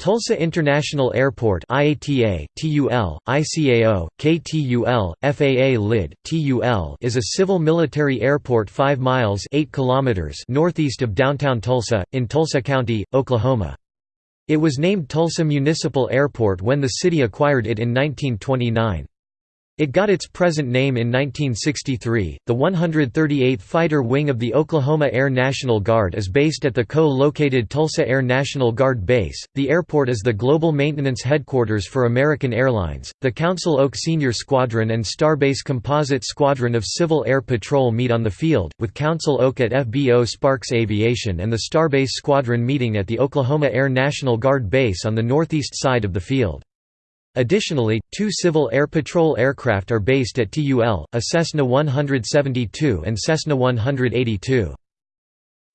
Tulsa International Airport IATA, TUL, ICAO, KTUL, FAA LID, TUL is a civil military airport 5 miles 8 kilometers northeast of downtown Tulsa, in Tulsa County, Oklahoma. It was named Tulsa Municipal Airport when the city acquired it in 1929. It got its present name in 1963. The 138th Fighter Wing of the Oklahoma Air National Guard is based at the co-located Tulsa Air National Guard Base. The airport is the global maintenance headquarters for American Airlines. The Council Oak Senior Squadron and Starbase Composite Squadron of Civil Air Patrol meet on the field, with Council Oak at FBO Sparks Aviation and the Starbase Squadron meeting at the Oklahoma Air National Guard Base on the northeast side of the field. Additionally, two Civil Air Patrol aircraft are based at TUL, a Cessna 172 and Cessna 182.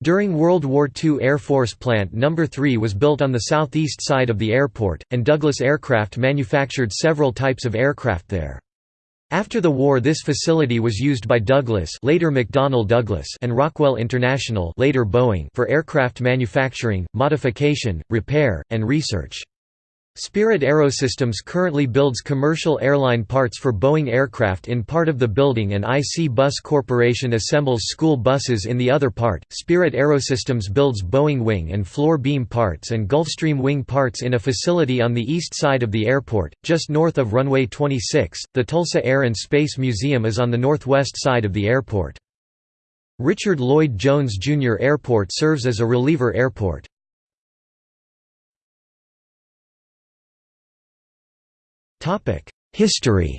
During World War II Air Force Plant No. 3 was built on the southeast side of the airport, and Douglas Aircraft manufactured several types of aircraft there. After the war this facility was used by Douglas later McDonnell Douglas and Rockwell International later Boeing for aircraft manufacturing, modification, repair, and research. Spirit Aerosystems currently builds commercial airline parts for Boeing aircraft in part of the building and IC Bus Corporation assembles school buses in the other part. Spirit Aerosystems builds Boeing wing and floor beam parts and Gulfstream wing parts in a facility on the east side of the airport, just north of runway 26. The Tulsa Air and Space Museum is on the northwest side of the airport. Richard Lloyd Jones Jr. Airport serves as a reliever airport. History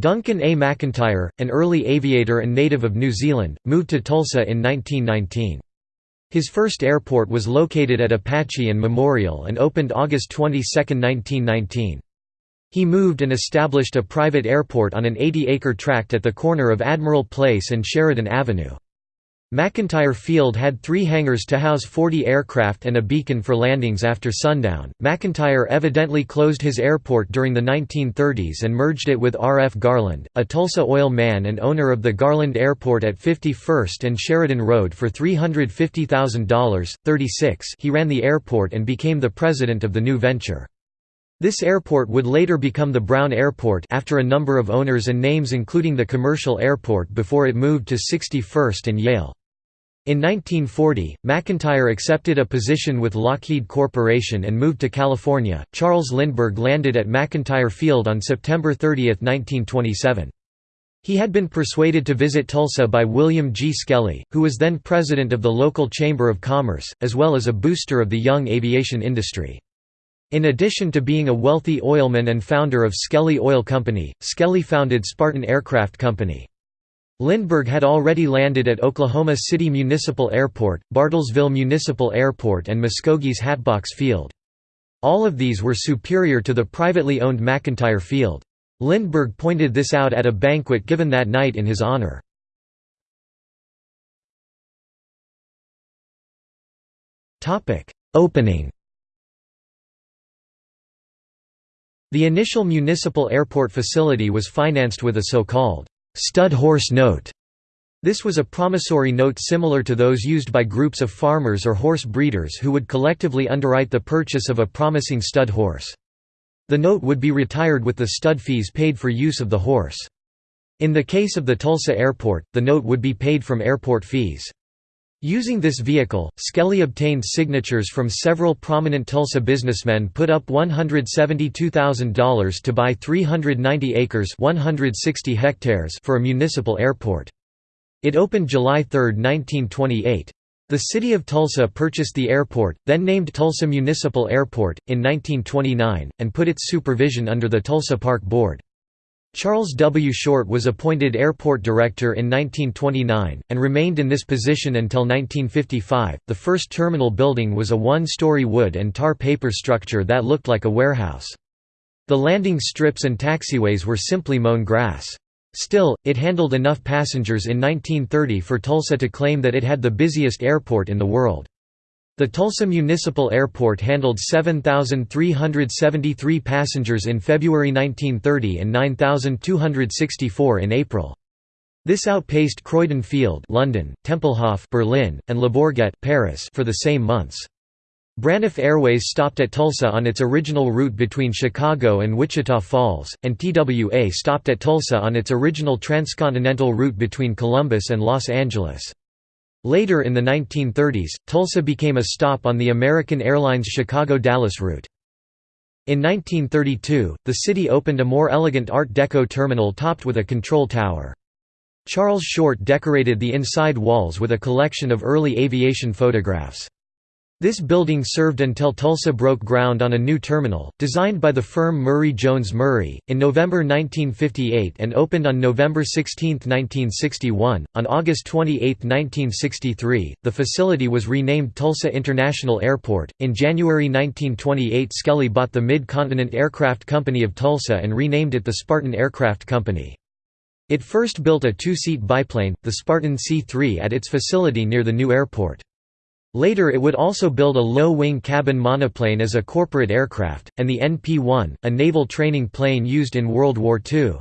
Duncan A. McIntyre, an early aviator and native of New Zealand, moved to Tulsa in 1919. His first airport was located at Apache and Memorial and opened August 22, 1919. He moved and established a private airport on an 80-acre tract at the corner of Admiral Place and Sheridan Avenue. McIntyre Field had three hangars to house 40 aircraft and a beacon for landings after sundown. McIntyre evidently closed his airport during the 1930s and merged it with R. F. Garland, a Tulsa oil man and owner of the Garland Airport at 51st and Sheridan Road for $350,000. 36 he ran the airport and became the president of the new venture. This airport would later become the Brown Airport after a number of owners and names including the commercial airport before it moved to 61st and Yale. In 1940, McIntyre accepted a position with Lockheed Corporation and moved to California. Charles Lindbergh landed at McIntyre Field on September 30, 1927. He had been persuaded to visit Tulsa by William G. Skelly, who was then president of the local Chamber of Commerce, as well as a booster of the young aviation industry. In addition to being a wealthy oilman and founder of Skelly Oil Company, Skelly founded Spartan Aircraft Company. Lindbergh had already landed at Oklahoma City Municipal Airport, Bartlesville Municipal Airport and Muskogee's Hatbox Field. All of these were superior to the privately owned McIntyre Field. Lindbergh pointed this out at a banquet given that night in his honor. Opening The initial municipal airport facility was financed with a so-called stud horse note. This was a promissory note similar to those used by groups of farmers or horse breeders who would collectively underwrite the purchase of a promising stud horse. The note would be retired with the stud fees paid for use of the horse. In the case of the Tulsa airport, the note would be paid from airport fees. Using this vehicle, Skelly obtained signatures from several prominent Tulsa businessmen put up $172,000 to buy 390 acres 160 hectares for a municipal airport. It opened July 3, 1928. The city of Tulsa purchased the airport, then named Tulsa Municipal Airport, in 1929, and put its supervision under the Tulsa Park Board. Charles W. Short was appointed airport director in 1929, and remained in this position until 1955. The first terminal building was a one story wood and tar paper structure that looked like a warehouse. The landing strips and taxiways were simply mown grass. Still, it handled enough passengers in 1930 for Tulsa to claim that it had the busiest airport in the world. The Tulsa Municipal Airport handled 7,373 passengers in February 1930 and 9,264 in April. This outpaced Croydon Field London, Tempelhof Berlin, and Le Bourget Paris for the same months. Braniff Airways stopped at Tulsa on its original route between Chicago and Wichita Falls, and TWA stopped at Tulsa on its original transcontinental route between Columbus and Los Angeles. Later in the 1930s, Tulsa became a stop on the American Airlines Chicago–Dallas route. In 1932, the city opened a more elegant Art Deco terminal topped with a control tower. Charles Short decorated the inside walls with a collection of early aviation photographs. This building served until Tulsa broke ground on a new terminal, designed by the firm Murray Jones Murray, in November 1958 and opened on November 16, 1961. On August 28, 1963, the facility was renamed Tulsa International Airport. In January 1928, Skelly bought the Mid Continent Aircraft Company of Tulsa and renamed it the Spartan Aircraft Company. It first built a two-seat biplane, the Spartan C-3 at its facility near the new airport. Later it would also build a low-wing cabin monoplane as a corporate aircraft, and the NP-1, a naval training plane used in World War II.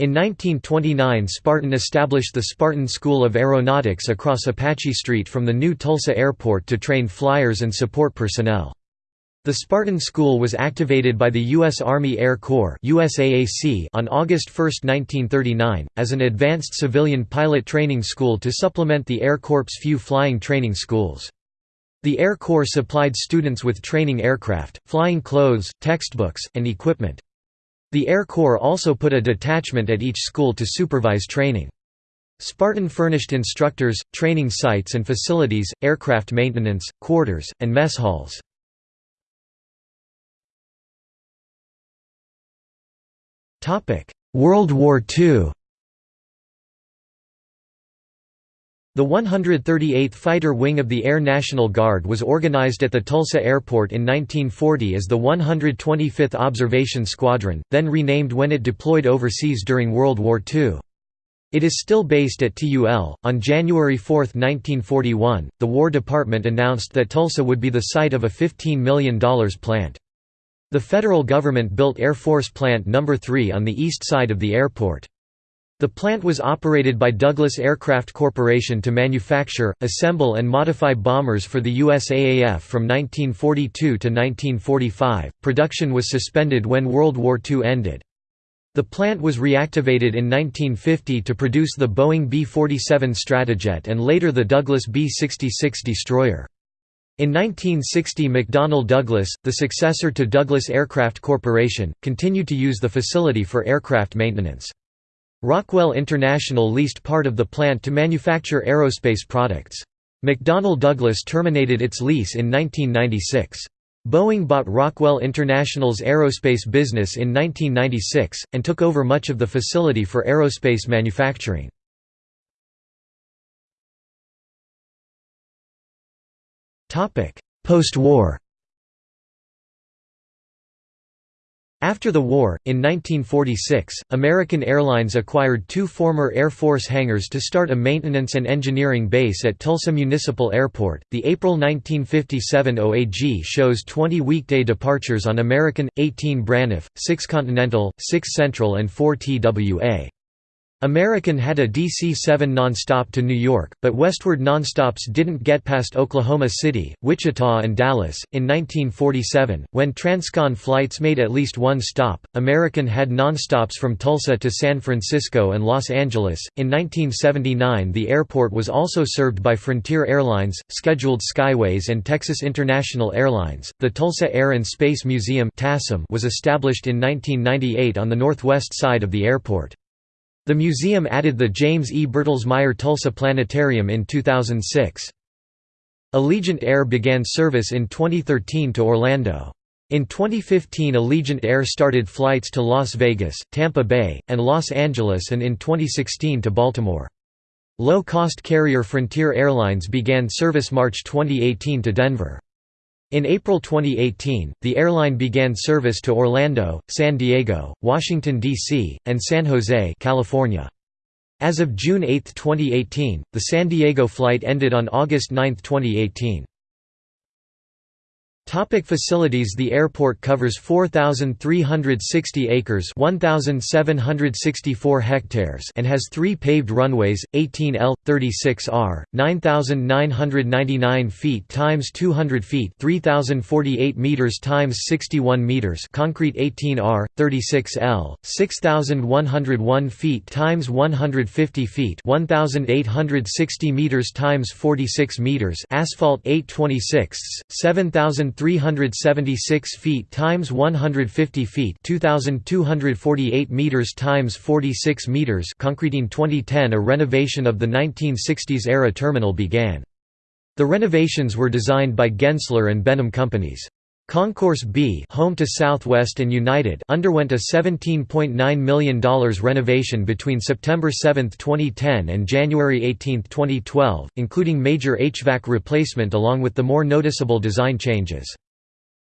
In 1929 Spartan established the Spartan School of Aeronautics across Apache Street from the new Tulsa Airport to train flyers and support personnel. The Spartan School was activated by the U.S. Army Air Corps on August 1, 1939, as an advanced civilian pilot training school to supplement the Air Corps' few flying training schools. The Air Corps supplied students with training aircraft, flying clothes, textbooks, and equipment. The Air Corps also put a detachment at each school to supervise training. Spartan furnished instructors, training sites and facilities, aircraft maintenance, quarters, and mess halls. World War II The 138th Fighter Wing of the Air National Guard was organized at the Tulsa Airport in 1940 as the 125th Observation Squadron, then renamed when it deployed overseas during World War II. It is still based at TUL. On January 4, 1941, the War Department announced that Tulsa would be the site of a $15 million plant. The federal government built Air Force Plant No. 3 on the east side of the airport. The plant was operated by Douglas Aircraft Corporation to manufacture, assemble and modify bombers for the USAAF from 1942 to 1945. Production was suspended when World War II ended. The plant was reactivated in 1950 to produce the Boeing B-47 Stratojet and later the Douglas B-66 destroyer. In 1960 McDonnell Douglas, the successor to Douglas Aircraft Corporation, continued to use the facility for aircraft maintenance. Rockwell International leased part of the plant to manufacture aerospace products. McDonnell Douglas terminated its lease in 1996. Boeing bought Rockwell International's aerospace business in 1996, and took over much of the facility for aerospace manufacturing. Post-war After the war, in 1946, American Airlines acquired two former Air Force hangars to start a maintenance and engineering base at Tulsa Municipal Airport. The April 1957 OAG shows 20 weekday departures on American, 18 Braniff, 6 Continental, 6 Central, and 4 TWA. American had a DC-7 nonstop to New York, but westward nonstops didn't get past Oklahoma City, Wichita and Dallas. In 1947, when Transcon flights made at least one stop, American had nonstops from Tulsa to San Francisco and Los Angeles. In 1979 the airport was also served by Frontier Airlines, Scheduled Skyways and Texas International Airlines. The Tulsa Air and Space Museum was established in 1998 on the northwest side of the airport. The museum added the James E. Bertelsmeyer Tulsa Planetarium in 2006. Allegiant Air began service in 2013 to Orlando. In 2015 Allegiant Air started flights to Las Vegas, Tampa Bay, and Los Angeles and in 2016 to Baltimore. Low-cost carrier Frontier Airlines began service March 2018 to Denver. In April 2018, the airline began service to Orlando, San Diego, Washington, D.C., and San Jose California. As of June 8, 2018, the San Diego flight ended on August 9, 2018. Topic facilities The airport covers 4,360 acres 1,764 hectares and has three paved runways, 18L, 36R, 9,999 feet times 200 feet 3,048 meters times 61 meters concrete 18R, 36L, 6,101 feet times 150 feet 1,860 meters times 46 meters asphalt 826, 7,000 376 feet times 150 feet 2248 meters times 46 meters concreting 2010 a renovation of the 1960s era terminal began. The renovations were designed by Gensler and Benham companies. Concourse B home to Southwest and United underwent a $17.9 million renovation between September 7, 2010 and January 18, 2012, including major HVAC replacement along with the more noticeable design changes.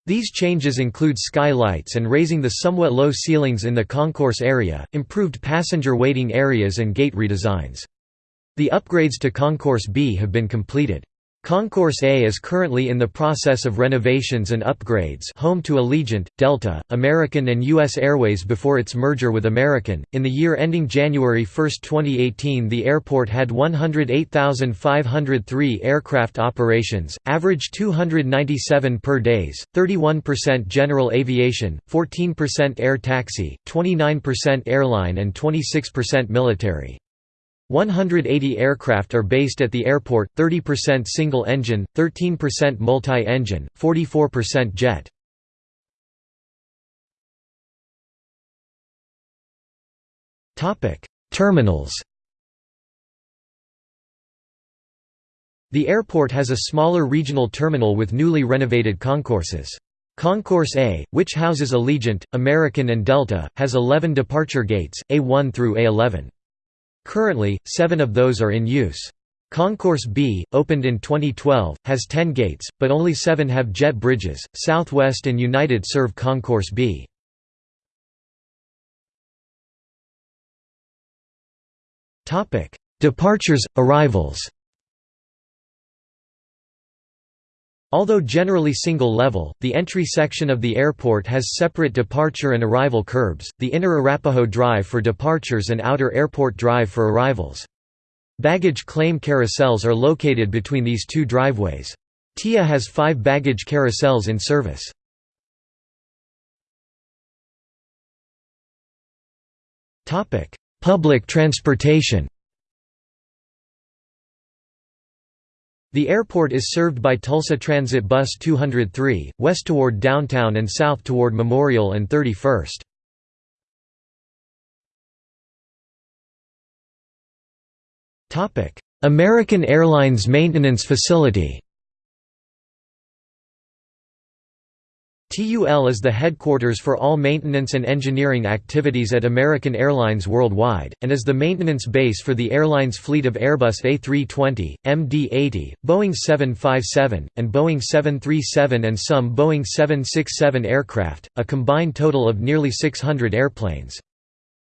These changes include skylights and raising the somewhat low ceilings in the concourse area, improved passenger waiting areas and gate redesigns. The upgrades to Concourse B have been completed. Concourse A is currently in the process of renovations and upgrades home to Allegiant, Delta, American and U.S. Airways before its merger with American. In the year ending January 1, 2018 the airport had 108,503 aircraft operations, average 297 per days, 31% general aviation, 14% air taxi, 29% airline and 26% military. 180 aircraft are based at the airport, 30% single-engine, 13% multi-engine, 44% jet. Terminals The airport has a smaller regional terminal with newly renovated concourses. Concourse A, which houses Allegiant, American and Delta, has 11 departure gates, A1 through A11. Currently, seven of those are in use. Concourse B, opened in 2012, has 10 gates, but only seven have jet bridges. Southwest and United serve Concourse B. Departures, arrivals Although generally single-level, the entry section of the airport has separate departure and arrival curbs, the inner Arapaho Drive for departures and outer Airport Drive for arrivals. Baggage claim carousels are located between these two driveways. TIA has five baggage carousels in service. Public transportation The airport is served by Tulsa Transit Bus 203, west toward downtown and south toward Memorial and 31st. American Airlines Maintenance Facility TUL is the headquarters for all maintenance and engineering activities at American Airlines worldwide, and is the maintenance base for the airline's fleet of Airbus A320, MD-80, Boeing 757, and Boeing 737 and some Boeing 767 aircraft, a combined total of nearly 600 airplanes.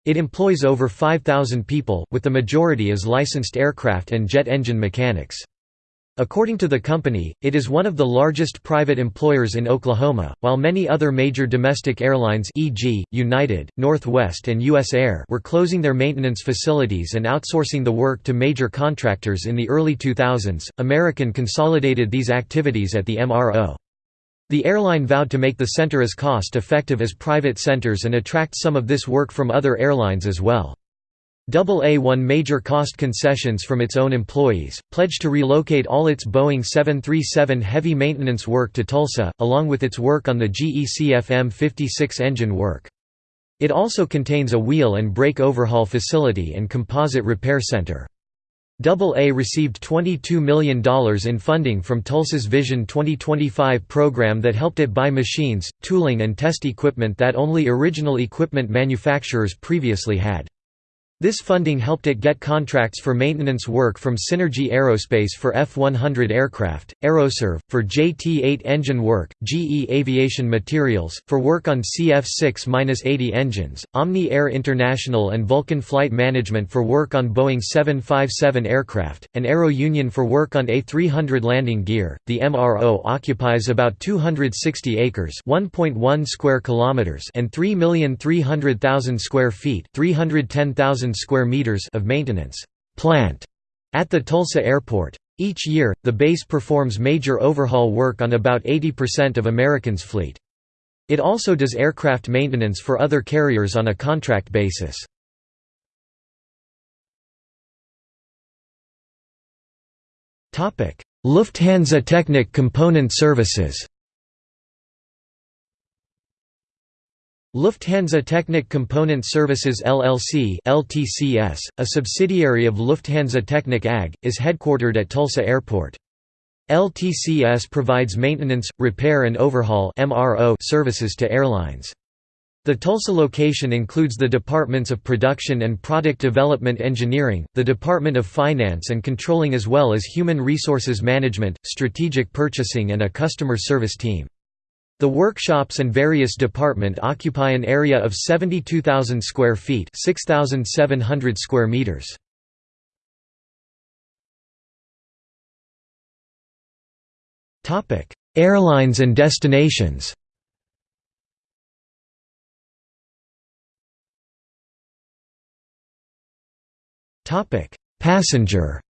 It employs over 5,000 people, with the majority as licensed aircraft and jet engine mechanics. According to the company, it is one of the largest private employers in Oklahoma, while many other major domestic airlines e.g., United, Northwest and U.S. Air were closing their maintenance facilities and outsourcing the work to major contractors in the early 2000s, American consolidated these activities at the MRO. The airline vowed to make the center as cost-effective as private centers and attract some of this work from other airlines as well. AA won major cost concessions from its own employees, pledged to relocate all its Boeing 737 heavy maintenance work to Tulsa, along with its work on the GE CFM56 engine work. It also contains a wheel and brake overhaul facility and composite repair center. AA received $22 million in funding from Tulsa's Vision 2025 program that helped it buy machines, tooling and test equipment that only original equipment manufacturers previously had. This funding helped it get contracts for maintenance work from Synergy Aerospace for F-100 aircraft, Aeroserve, for JT-8 engine work, GE Aviation Materials, for work on CF-6-80 engines, Omni Air International and Vulcan Flight Management for work on Boeing 757 aircraft, and Aero Union for work on A300 landing gear. The MRO occupies about 260 acres (1.1 square kilometers) and 3,300,000 square feet (310,000 square meters of maintenance plant at the Tulsa airport. Each year, the base performs major overhaul work on about 80% of American's fleet. It also does aircraft maintenance for other carriers on a contract basis. Lufthansa Technik Component Services Lufthansa Technik Component Services LLC (LTCS), a subsidiary of Lufthansa Technik AG, is headquartered at Tulsa Airport. LTCS provides maintenance, repair and overhaul services to airlines. The Tulsa location includes the Departments of Production and Product Development Engineering, the Department of Finance and Controlling as well as Human Resources Management, Strategic Purchasing and a Customer Service team. The workshops and various department occupy an area of 72,000 square feet 6,700 square meters. Airlines and destinations Passenger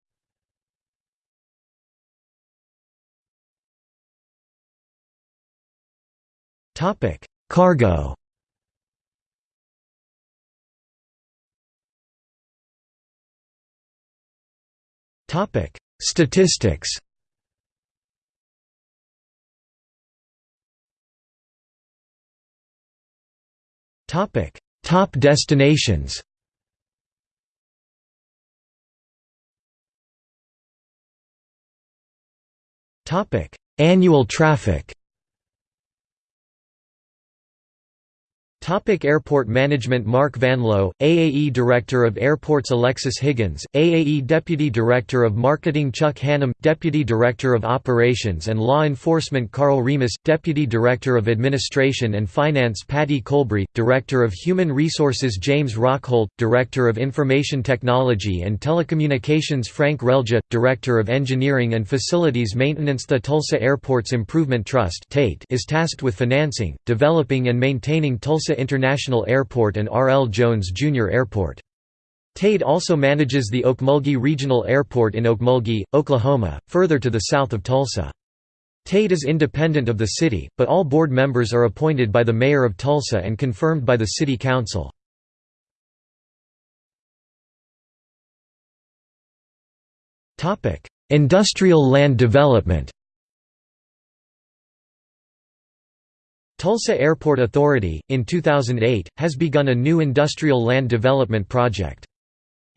Topic: Cargo. Topic: Statistics. Topic: Top destinations. Topic: Annual traffic. Topic Airport Management Mark VanLoh, AAE Director of Airports Alexis Higgins, AAE Deputy Director of Marketing Chuck Hannum, Deputy Director of Operations and Law Enforcement Carl Remus, Deputy Director of Administration and Finance Patty Colbury, Director of Human Resources James Rockholt, Director of Information Technology and Telecommunications Frank Relja, Director of Engineering and Facilities Maintenance The Tulsa Airports Improvement Trust is tasked with financing, developing and maintaining Tulsa International Airport and R. L. Jones Jr. Airport. TAIT also manages the Okmulgee Regional Airport in Okmulgee, Oklahoma, further to the south of Tulsa. TAIT is independent of the city, but all board members are appointed by the mayor of Tulsa and confirmed by the city council. Industrial land development Tulsa Airport Authority, in 2008, has begun a new industrial land development project.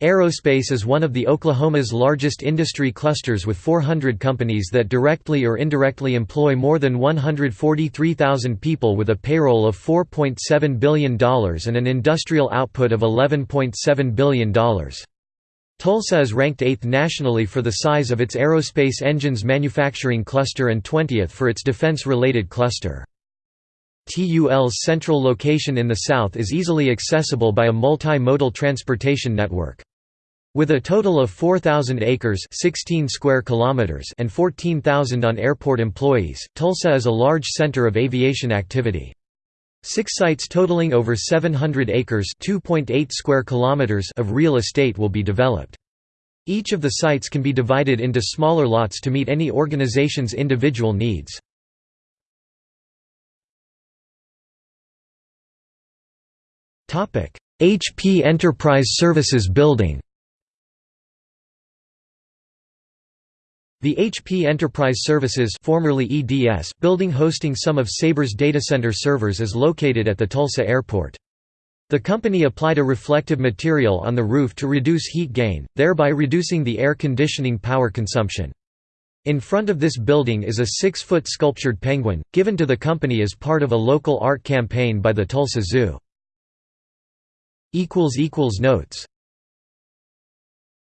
Aerospace is one of the Oklahoma's largest industry clusters with 400 companies that directly or indirectly employ more than 143,000 people with a payroll of $4.7 billion and an industrial output of $11.7 billion. Tulsa is ranked 8th nationally for the size of its aerospace engines manufacturing cluster and 20th for its defense-related cluster. TUL's central location in the south is easily accessible by a multi-modal transportation network. With a total of 4,000 acres 16 square kilometers and 14,000 on-airport employees, Tulsa is a large center of aviation activity. Six sites totaling over 700 acres square kilometers of real estate will be developed. Each of the sites can be divided into smaller lots to meet any organization's individual needs. HP Enterprise Services Building The HP Enterprise Services formerly EDS building hosting some of Sabre's data center servers is located at the Tulsa airport. The company applied a reflective material on the roof to reduce heat gain, thereby reducing the air conditioning power consumption. In front of this building is a six-foot sculptured penguin, given to the company as part of a local art campaign by the Tulsa Zoo. Notes